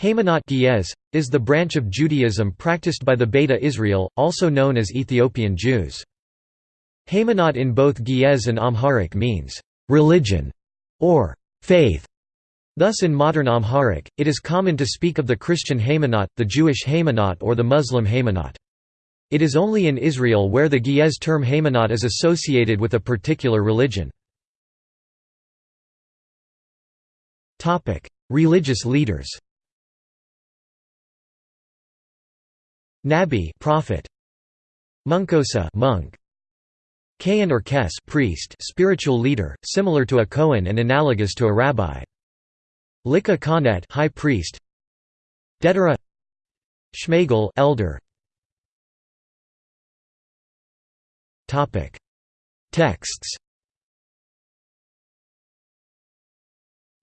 Haymanot Ge'ez, is the branch of Judaism practiced by the Beta Israel, also known as Ethiopian Jews. Haymanot in both Ge'ez and Amharic means, "...religion", or "...faith". Thus in modern Amharic, it is common to speak of the Christian Haymanot, the Jewish Haymanot or the Muslim Haymanot. It is only in Israel where the Ge'ez term Haymanot is associated with a particular religion. Religious leaders Nabi prophet. Munkosa monk. Kayan or Kes priest spiritual leader similar to a Kohen and analogous to a rabbi. Lika Kanet high priest. Dedera. Shmagel elder. Topic. Texts.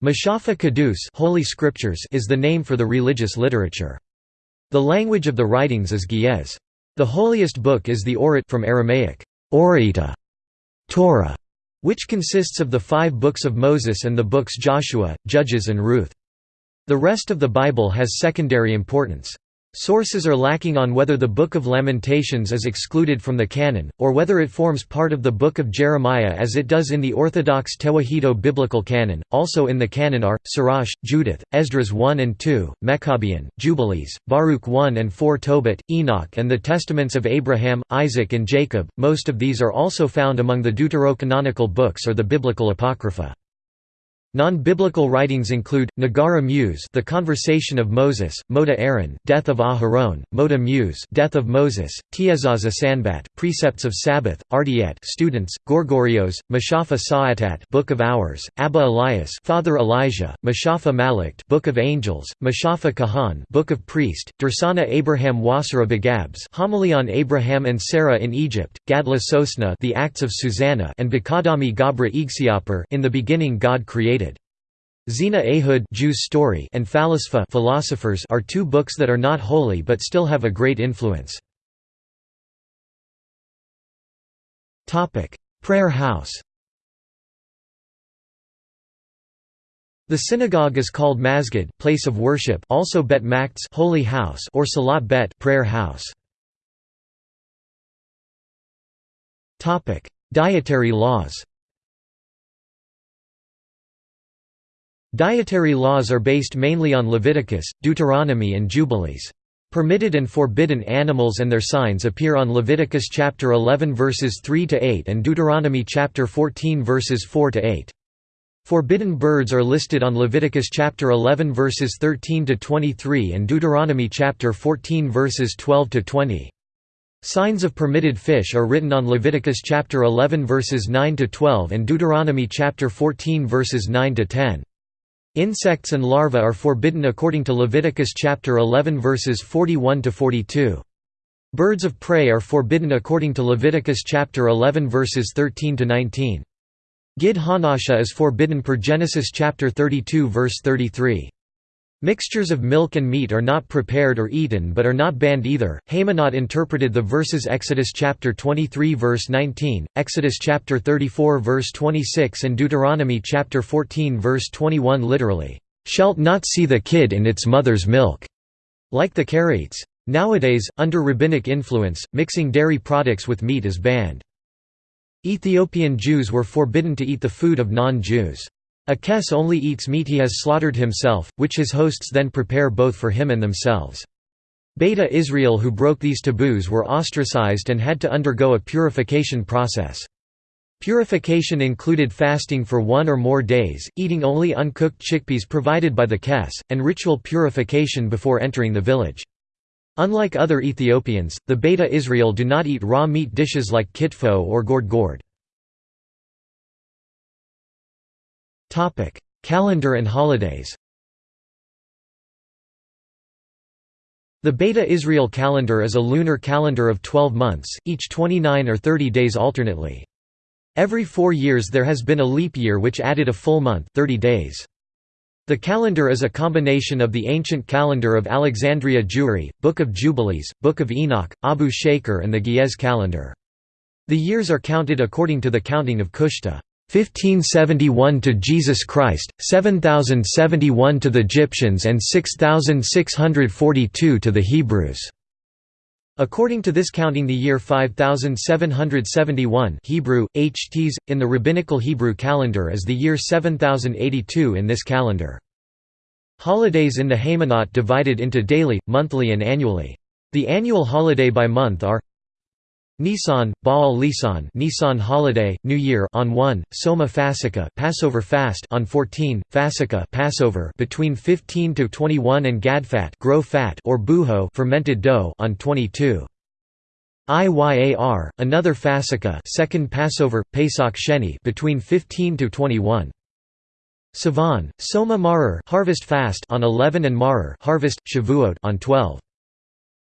Mashafa Kadus Holy Scriptures is the name for the religious literature. The language of the writings is Ge'ez. The holiest book is the Orit from Aramaic, Orita, Torah, which consists of the five books of Moses and the books Joshua, Judges and Ruth. The rest of the Bible has secondary importance. Sources are lacking on whether the Book of Lamentations is excluded from the canon, or whether it forms part of the Book of Jeremiah as it does in the Orthodox Tewahedo biblical canon. Also in the canon are Sirach, Judith, Esdras 1 and 2, Maccabean, Jubilees, Baruch 1 and 4, Tobit, Enoch, and the Testaments of Abraham, Isaac, and Jacob. Most of these are also found among the deuterocanonical books or the biblical apocrypha. Non-biblical writings include Nagara Muse, The Conversation of Moses, Moda Aaron, Death of Aharon, Moda Muse, Death of Moses, Tiezaza Sanbat, Precepts of Sabbath, Ardiet, Students, Gorgorios, Mashafa Sa'atat, Book of Hours, Abba Elias, Father Elijah, Mashafa Malakt, Book of Angels, Mashafa Kahan, Book of Priest, Dursana Abraham Wasara Begabs, Homily on Abraham and Sarah in Egypt, Gadla Sosna, The Acts of Susanna, and Bakadami Gabra Igsiaper, In the Beginning God Created. Zina Ehud Jews story and Phalisfa philosophers are two books that are not holy but still have a great influence. Prayer house The synagogue is called Masgid place of worship also Bet Makts holy house or Salat Bet prayer house. Dietary laws Dietary laws are based mainly on Leviticus, Deuteronomy and Jubilees. Permitted and forbidden animals and their signs appear on Leviticus chapter 11 verses 3 to 8 and Deuteronomy chapter 14 verses 4 to 8. Forbidden birds are listed on Leviticus chapter 11 verses 13 to 23 and Deuteronomy chapter 14 verses 12 to 20. Signs of permitted fish are written on Leviticus chapter 11 verses 9 to 12 and Deuteronomy chapter 14 verses 9 to 10. Insects and larvae are forbidden according to Leviticus chapter 11 verses 41 to 42. Birds of prey are forbidden according to Leviticus chapter 11 verses 13 to 19. Gid Hanasha is forbidden per Genesis chapter 32 verse 33. Mixtures of milk and meat are not prepared or eaten but are not banned either. Haymanot interpreted the verses Exodus chapter 23 verse 19, Exodus chapter 34 verse 26 and Deuteronomy chapter 14 verse 21 literally, "Shalt not see the kid in its mother's milk." Like the Karaites. Nowadays, under rabbinic influence, mixing dairy products with meat is banned. Ethiopian Jews were forbidden to eat the food of non-Jews. A kes only eats meat he has slaughtered himself, which his hosts then prepare both for him and themselves. Beta Israel who broke these taboos were ostracized and had to undergo a purification process. Purification included fasting for one or more days, eating only uncooked chickpeas provided by the kes, and ritual purification before entering the village. Unlike other Ethiopians, the Beta Israel do not eat raw meat dishes like kitfo or gored gored. Topic: Calendar and holidays. The Beta Israel calendar is a lunar calendar of 12 months, each 29 or 30 days alternately. Every four years there has been a leap year which added a full month 30 days. The calendar is a combination of the ancient calendar of Alexandria Jewry, Book of Jubilees, Book of Enoch, Abu Shaker and the Ge'ez calendar. The years are counted according to the counting of Kushta. 1571 to Jesus Christ, 7071 to the Egyptians and 6642 to the Hebrews. According to this counting the year 5771 Hebrew, HTs, in the Rabbinical Hebrew calendar is the year 7082 in this calendar. Holidays in the Haymanot divided into daily, monthly and annually. The annual holiday by month are Nisan, Baal Lisan Nisan holiday, New Year on 1, Soma Fasika Passover fast on 14, Fasika Passover between 15 to 21 and Gadfat grow fat or buho fermented dough on 22. Iyar, another Fasika second Passover, Pesach Sheni between 15 to 21. Sivan, Soma Marer harvest fast on 11 and Marer harvest, Shavuot on 12.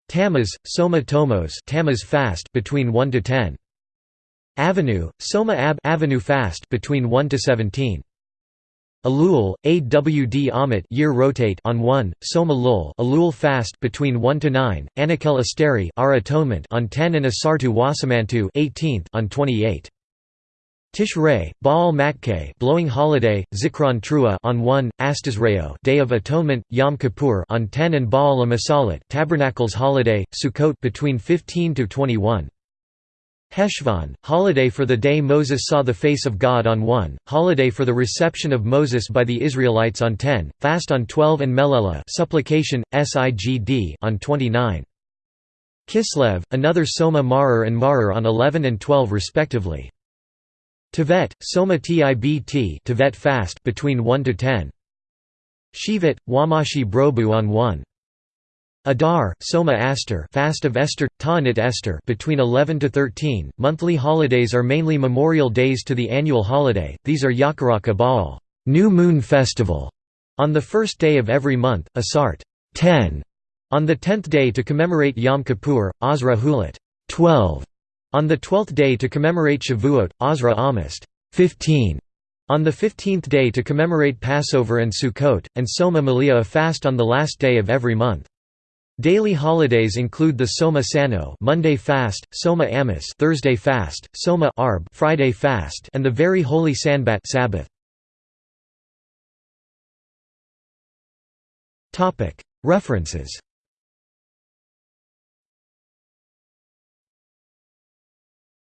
Tammuz, Soma Tomos Tammuz fast between 1 to 10. Avenue, Soma Ab Avenue fast between 1 to 17. Elul, Awd Amit year rotate on 1, Soma Lul Elul fast between 1 to 9, Anakel Asteri our atonement on 10 and Asartu Wasamantu 18th on 28. Tishrei, Baal Matkeh blowing holiday, Zikron Trua on 1, Astasreo Day of Atonement, Yom Kippur on 10 and Baal Amasalat Tabernacles holiday, Sukkot between 15 to 21. Heshvan, holiday for the day Moses saw the face of God on 1, holiday for the reception of Moses by the Israelites on 10, fast on 12 and Melella supplication, Sigd on 29. Kislev, another Soma Marer and Marer on 11 and 12 respectively. Tevet, Soma Tibt Tevet fast between 1 to 10. Shivat, Wamashi Brobu on 1. Adar, Soma Aster fast of Esther, Ta'anit Esther between 11 to 13. Monthly holidays are mainly memorial days to the annual holiday, these are Yakaraka Baal New Moon Festival", on the first day of every month, Asart 10", on the tenth day to commemorate Yom Kippur, Azra Hulat 12", on the twelfth day to commemorate Shavuot, Asra Amist 15. On the fifteenth day to commemorate Passover and Sukkot, and Soma Malia a fast on the last day of every month. Daily holidays include the Soma Sano Monday fast, Soma Amos Thursday fast, Soma Arb Friday fast, and the very holy Sanbat Sabbath. References